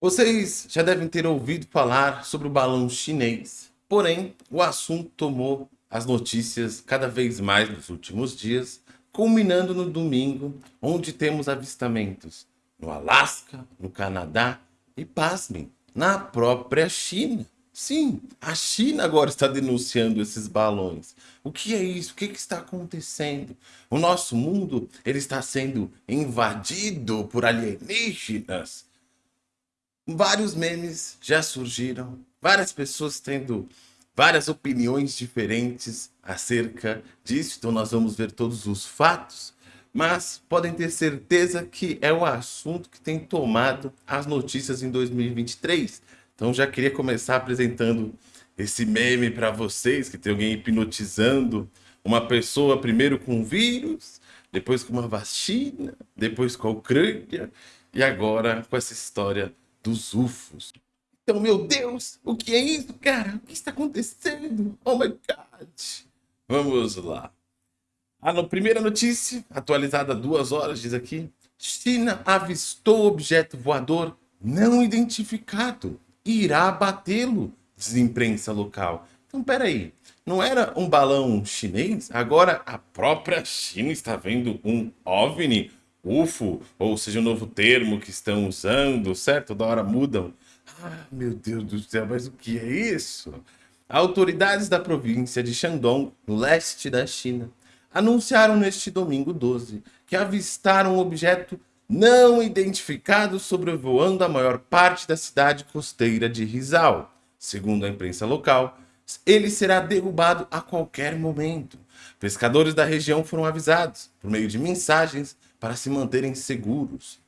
Vocês já devem ter ouvido falar sobre o balão chinês, porém o assunto tomou as notícias cada vez mais nos últimos dias, culminando no domingo, onde temos avistamentos no Alasca, no Canadá e, pasmem, na própria China. Sim, a China agora está denunciando esses balões. O que é isso? O que, que está acontecendo? O nosso mundo ele está sendo invadido por alienígenas vários memes já surgiram, várias pessoas tendo várias opiniões diferentes acerca disso, então nós vamos ver todos os fatos, mas podem ter certeza que é o assunto que tem tomado as notícias em 2023. Então já queria começar apresentando esse meme para vocês, que tem alguém hipnotizando uma pessoa primeiro com vírus, depois com uma vacina, depois com a Ucrânia, e agora com essa história dos UFOs. Então, meu Deus, o que é isso, cara? O que está acontecendo? Oh my God! Vamos lá. A no, primeira notícia, atualizada há duas horas, diz aqui. China avistou objeto voador não identificado. Irá batê-lo, diz imprensa local. Então, peraí. Não era um balão chinês? Agora a própria China está vendo um OVNI UFO, ou seja, um novo termo que estão usando, certo? Da hora mudam. Ah, meu Deus do céu, mas o que é isso? Autoridades da província de Shandong, no leste da China, anunciaram neste domingo 12 que avistaram um objeto não identificado sobrevoando a maior parte da cidade costeira de Rizal. Segundo a imprensa local, ele será derrubado a qualquer momento. Pescadores da região foram avisados, por meio de mensagens, para se manterem seguros.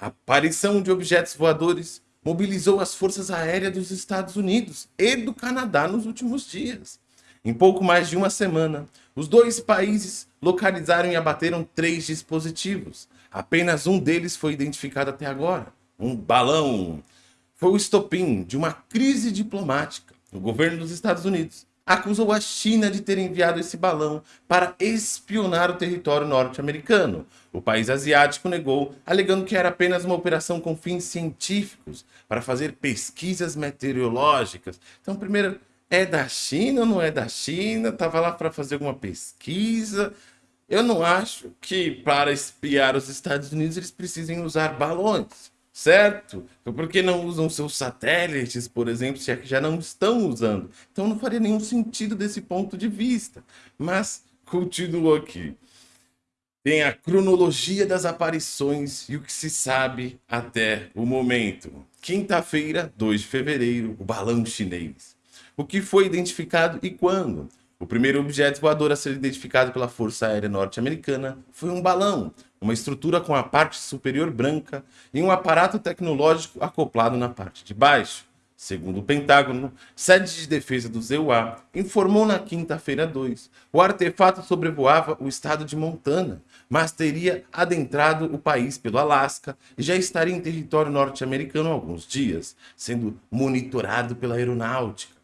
A aparição de objetos voadores mobilizou as forças aéreas dos Estados Unidos e do Canadá nos últimos dias. Em pouco mais de uma semana, os dois países localizaram e abateram três dispositivos. Apenas um deles foi identificado até agora, um balão. Foi o estopim de uma crise diplomática. O governo dos Estados Unidos acusou a China de ter enviado esse balão para espionar o território norte-americano. O país asiático negou, alegando que era apenas uma operação com fins científicos para fazer pesquisas meteorológicas. Então, primeiro, é da China ou não é da China? Estava lá para fazer alguma pesquisa. Eu não acho que para espiar os Estados Unidos eles precisem usar balões certo? Então, por que não usam seus satélites, por exemplo, se é que já não estão usando? Então não faria nenhum sentido desse ponto de vista. Mas, continuo aqui. Tem a cronologia das aparições e o que se sabe até o momento. Quinta-feira, 2 de fevereiro, o balão chinês. O que foi identificado e quando? O primeiro objeto voador a ser identificado pela Força Aérea Norte-Americana foi um balão, uma estrutura com a parte superior branca e um aparato tecnológico acoplado na parte de baixo. Segundo o Pentágono, sede de defesa do ZEUA informou na quinta-feira 2, o artefato sobrevoava o estado de Montana, mas teria adentrado o país pelo Alasca e já estaria em território norte-americano há alguns dias, sendo monitorado pela aeronáutica.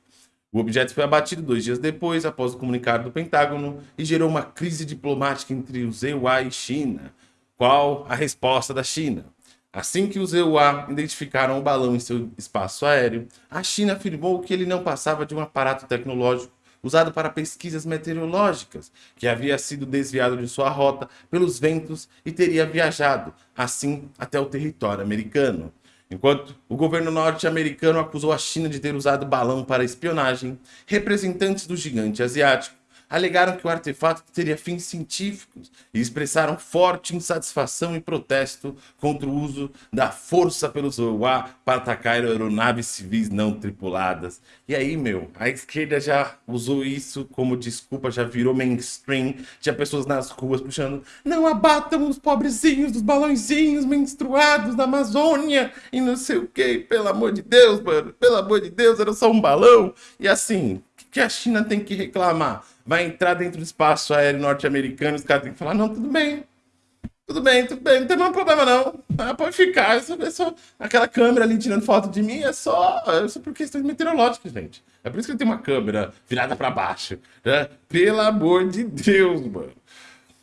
O objeto foi abatido dois dias depois, após o comunicado do Pentágono, e gerou uma crise diplomática entre o ZEUA e China. Qual a resposta da China? Assim que os EUA identificaram o balão em seu espaço aéreo, a China afirmou que ele não passava de um aparato tecnológico usado para pesquisas meteorológicas, que havia sido desviado de sua rota pelos ventos e teria viajado, assim, até o território americano. Enquanto o governo norte-americano acusou a China de ter usado balão para espionagem, representantes do gigante asiático alegaram que o artefato teria fins científicos e expressaram forte insatisfação e protesto contra o uso da força pelos OUA para atacar aeronaves civis não tripuladas. E aí, meu, a esquerda já usou isso como desculpa, já virou mainstream. Tinha pessoas nas ruas puxando, não abatam os pobrezinhos dos balãozinhos menstruados da Amazônia e não sei o que, pelo amor de Deus, mano, pelo amor de Deus, era só um balão. E assim, que a China tem que reclamar? vai entrar dentro do espaço aéreo norte-americano, os caras têm que falar, não, tudo bem, tudo bem, tudo bem, não tem mais problema não, ah, pode ficar, é só, aquela câmera ali tirando foto de mim é só, é só por questões meteorológicas, gente. É por isso que eu tenho uma câmera virada para baixo, né? Pelo amor de Deus, mano.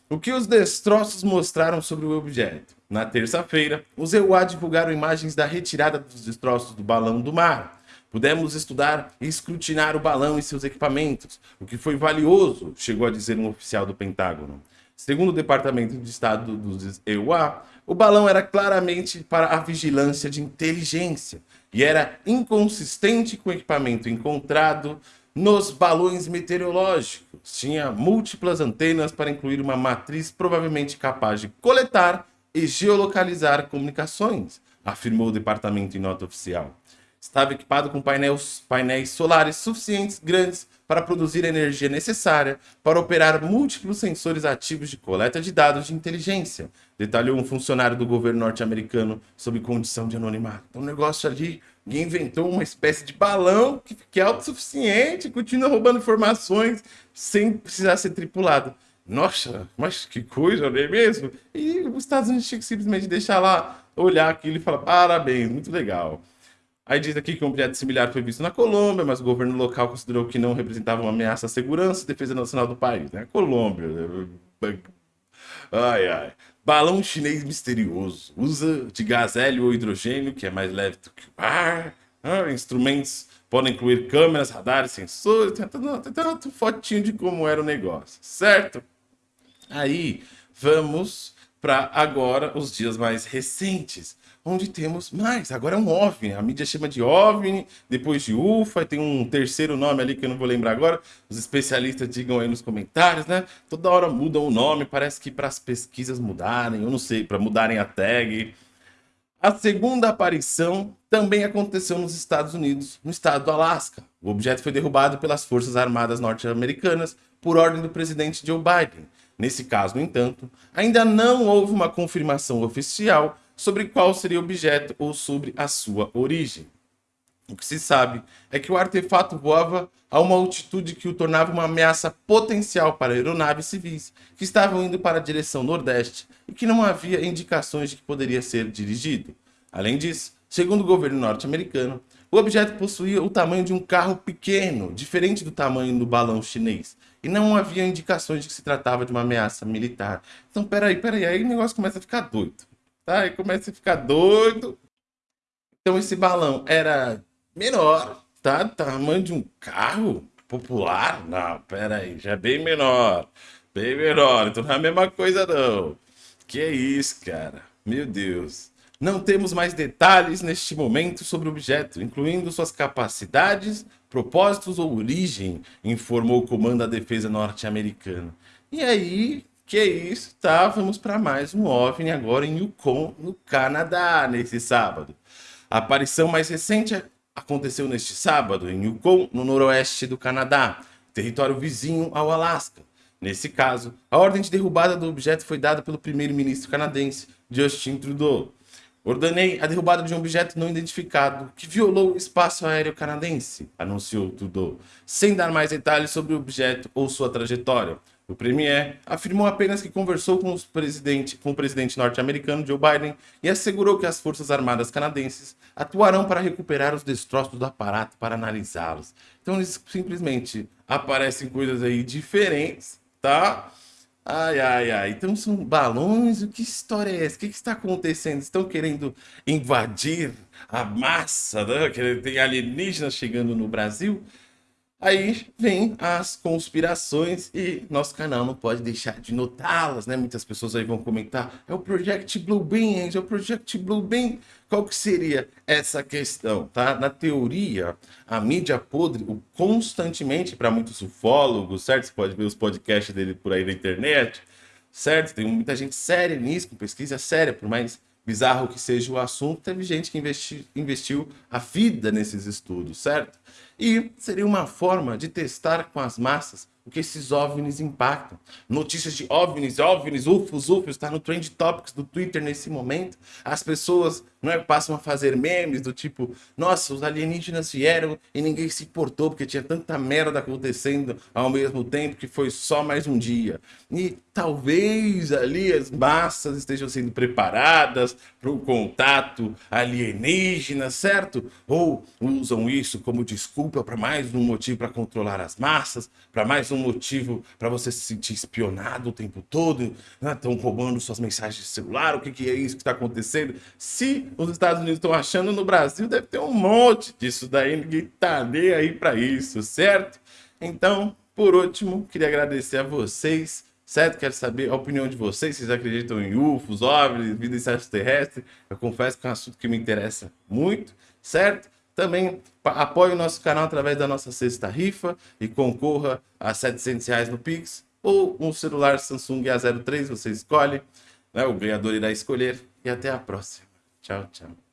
O que os destroços mostraram sobre o objeto? Na terça-feira, os EUA divulgaram imagens da retirada dos destroços do balão do mar. Pudemos estudar e escrutinar o balão e seus equipamentos, o que foi valioso, chegou a dizer um oficial do Pentágono. Segundo o Departamento de Estado dos EUA, o balão era claramente para a vigilância de inteligência e era inconsistente com o equipamento encontrado nos balões meteorológicos. Tinha múltiplas antenas para incluir uma matriz provavelmente capaz de coletar e geolocalizar comunicações, afirmou o departamento em nota oficial. Estava equipado com painéis, painéis solares suficientes grandes para produzir a energia necessária para operar múltiplos sensores ativos de coleta de dados de inteligência, detalhou um funcionário do governo norte-americano sob condição de anonimato. Então, um negócio ali, alguém inventou uma espécie de balão que, que é autossuficiente, continua roubando informações sem precisar ser tripulado. Nossa, mas que coisa, não é mesmo? E os Estados Unidos tinha que simplesmente deixar lá, olhar aquilo e falar, parabéns, muito legal. Aí diz aqui que um objeto similar foi visto na Colômbia, mas o governo local considerou que não representava uma ameaça à segurança e defesa nacional do país. Né? Colômbia. Né? Ai, ai. Balão chinês misterioso. Usa de gás hélio ou hidrogênio, que é mais leve do que o ar. Ah, instrumentos podem incluir câmeras, radares, sensores. Tem tanto fotinho de como era o negócio, certo? Aí, vamos para agora os dias mais recentes, onde temos mais. Agora é um OVNI, a mídia chama de OVNI, depois de UFA, tem um terceiro nome ali que eu não vou lembrar agora. Os especialistas digam aí nos comentários, né? Toda hora mudam o nome, parece que para as pesquisas mudarem, eu não sei, para mudarem a tag. A segunda aparição também aconteceu nos Estados Unidos, no estado do Alasca. O objeto foi derrubado pelas Forças Armadas norte-americanas por ordem do presidente Joe Biden. Nesse caso, no entanto, ainda não houve uma confirmação oficial sobre qual seria o objeto ou sobre a sua origem. O que se sabe é que o artefato voava a uma altitude que o tornava uma ameaça potencial para aeronaves civis que estavam indo para a direção nordeste e que não havia indicações de que poderia ser dirigido. Além disso, segundo o governo norte-americano, o objeto possuía o tamanho de um carro pequeno, diferente do tamanho do balão chinês, e não havia indicações de que se tratava de uma ameaça militar. Então, peraí, peraí, aí o negócio começa a ficar doido, tá? Aí começa a ficar doido. Então, esse balão era menor, tá? Tamanho de um carro popular? Não, peraí, já é bem menor, bem menor, então não é a mesma coisa não. Que é isso, cara? Meu Deus. Não temos mais detalhes neste momento sobre o objeto, incluindo suas capacidades, propósitos ou origem, informou o Comando da Defesa norte-americano. E aí, que é isso, tá? Vamos para mais um OVNI agora em Yukon, no Canadá, nesse sábado. A aparição mais recente aconteceu neste sábado em Yukon, no noroeste do Canadá, território vizinho ao Alasca. Nesse caso, a ordem de derrubada do objeto foi dada pelo primeiro-ministro canadense Justin Trudeau. Ordenei a derrubada de um objeto não identificado que violou o espaço aéreo canadense, anunciou Trudeau, sem dar mais detalhes sobre o objeto ou sua trajetória. O premier afirmou apenas que conversou com, com o presidente norte-americano Joe Biden e assegurou que as Forças Armadas canadenses atuarão para recuperar os destroços do aparato para analisá-los. Então eles simplesmente aparecem coisas aí diferentes, tá? Ai, ai, ai. Então são balões? O que história é essa? O que, que está acontecendo? Estão querendo invadir a massa, né? Tem alienígenas chegando no Brasil? Aí vem as conspirações e nosso canal não pode deixar de notá-las, né? Muitas pessoas aí vão comentar, é o Project Bluebeam, é o Project Bluebeam. Qual que seria essa questão, tá? Na teoria, a mídia podre, constantemente, para muitos ufólogos, certo? Você pode ver os podcasts dele por aí na internet, certo? Tem muita gente séria nisso, com pesquisa séria, por mais bizarro que seja o assunto, teve gente que investi, investiu a vida nesses estudos, certo? E seria uma forma de testar com as massas o que esses OVNIs impactam. Notícias de OVNIs, OVNIs, UFOs, UFOs, está no Trend Topics do Twitter nesse momento. As pessoas não é? Passam a fazer memes do tipo, nossa, os alienígenas vieram e ninguém se importou porque tinha tanta merda acontecendo ao mesmo tempo que foi só mais um dia. E talvez ali as massas estejam sendo preparadas para o contato alienígena, certo? Ou usam isso como desculpa para mais um motivo para controlar as massas, para mais um motivo para você se sentir espionado o tempo todo, estão né? roubando suas mensagens de celular, o que, que é isso que está acontecendo? Se os Estados Unidos estão achando no Brasil, deve ter um monte disso daí, ninguém tá nem aí para isso, certo? Então, por último, queria agradecer a vocês, certo? Quero saber a opinião de vocês, vocês acreditam em UFOs, OVNIs, vida extraterrestre? Eu confesso que é um assunto que me interessa muito, certo? Também apoie o nosso canal através da nossa sexta rifa e concorra a 700 reais no Pix ou um celular Samsung A03, você escolhe, né? o ganhador irá escolher e até a próxima. Chao, chao.